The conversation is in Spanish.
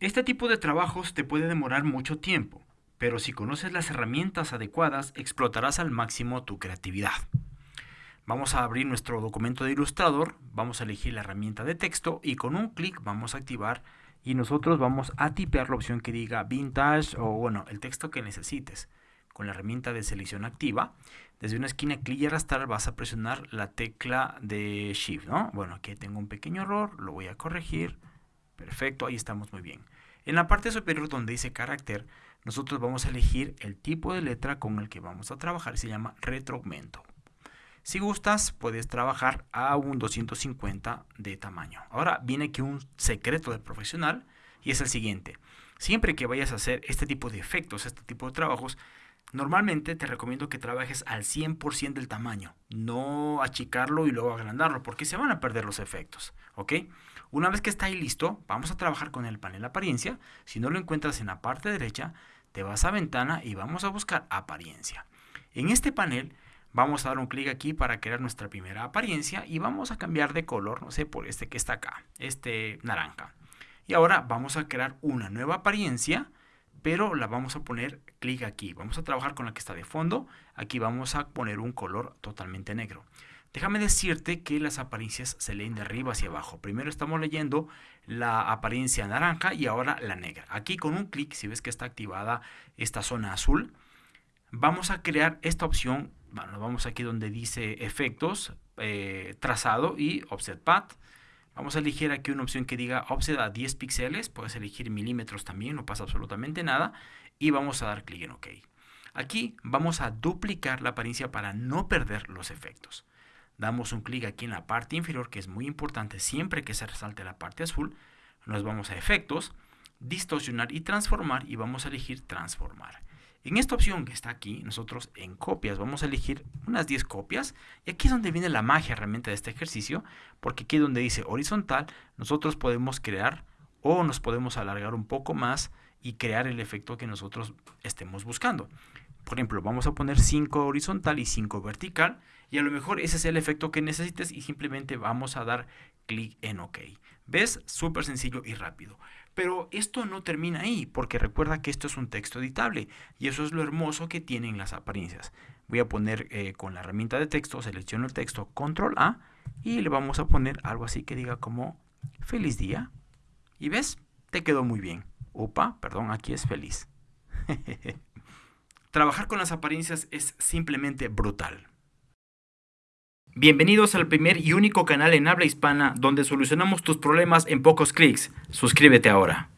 Este tipo de trabajos te puede demorar mucho tiempo, pero si conoces las herramientas adecuadas explotarás al máximo tu creatividad. Vamos a abrir nuestro documento de Illustrator, vamos a elegir la herramienta de texto y con un clic vamos a activar y nosotros vamos a tipear la opción que diga Vintage o bueno, el texto que necesites. Con la herramienta de selección activa, desde una esquina clic y arrastrar vas a presionar la tecla de Shift, ¿no? Bueno, aquí tengo un pequeño error, lo voy a corregir. Perfecto, ahí estamos muy bien. En la parte superior donde dice carácter, nosotros vamos a elegir el tipo de letra con el que vamos a trabajar, se llama retroaumento. Si gustas, puedes trabajar a un 250 de tamaño. Ahora viene aquí un secreto del profesional y es el siguiente. Siempre que vayas a hacer este tipo de efectos, este tipo de trabajos, Normalmente te recomiendo que trabajes al 100% del tamaño, no achicarlo y luego agrandarlo, porque se van a perder los efectos, ¿ok? Una vez que está ahí listo, vamos a trabajar con el panel apariencia. Si no lo encuentras en la parte derecha, te vas a ventana y vamos a buscar apariencia. En este panel vamos a dar un clic aquí para crear nuestra primera apariencia y vamos a cambiar de color, no sé, por este que está acá, este naranja. Y ahora vamos a crear una nueva apariencia pero la vamos a poner clic aquí. Vamos a trabajar con la que está de fondo. Aquí vamos a poner un color totalmente negro. Déjame decirte que las apariencias se leen de arriba hacia abajo. Primero estamos leyendo la apariencia naranja y ahora la negra. Aquí con un clic, si ves que está activada esta zona azul, vamos a crear esta opción. Bueno, vamos aquí donde dice efectos, eh, trazado y offset path. Vamos a elegir aquí una opción que diga offset a 10 píxeles, puedes elegir milímetros también, no pasa absolutamente nada, y vamos a dar clic en OK. Aquí vamos a duplicar la apariencia para no perder los efectos. Damos un clic aquí en la parte inferior, que es muy importante siempre que se resalte la parte azul. Nos vamos a efectos, distorsionar y transformar y vamos a elegir transformar. En esta opción que está aquí, nosotros en copias vamos a elegir unas 10 copias y aquí es donde viene la magia realmente de este ejercicio porque aquí donde dice horizontal nosotros podemos crear o nos podemos alargar un poco más y crear el efecto que nosotros estemos buscando. Por ejemplo, vamos a poner 5 horizontal y 5 vertical y a lo mejor ese es el efecto que necesites y simplemente vamos a dar clic en OK. ¿Ves? Súper sencillo y rápido. Pero esto no termina ahí, porque recuerda que esto es un texto editable y eso es lo hermoso que tienen las apariencias. Voy a poner eh, con la herramienta de texto, selecciono el texto, control A y le vamos a poner algo así que diga como feliz día. Y ves, te quedó muy bien. Opa, perdón, aquí es feliz. Trabajar con las apariencias es simplemente brutal. Bienvenidos al primer y único canal en habla hispana donde solucionamos tus problemas en pocos clics. Suscríbete ahora.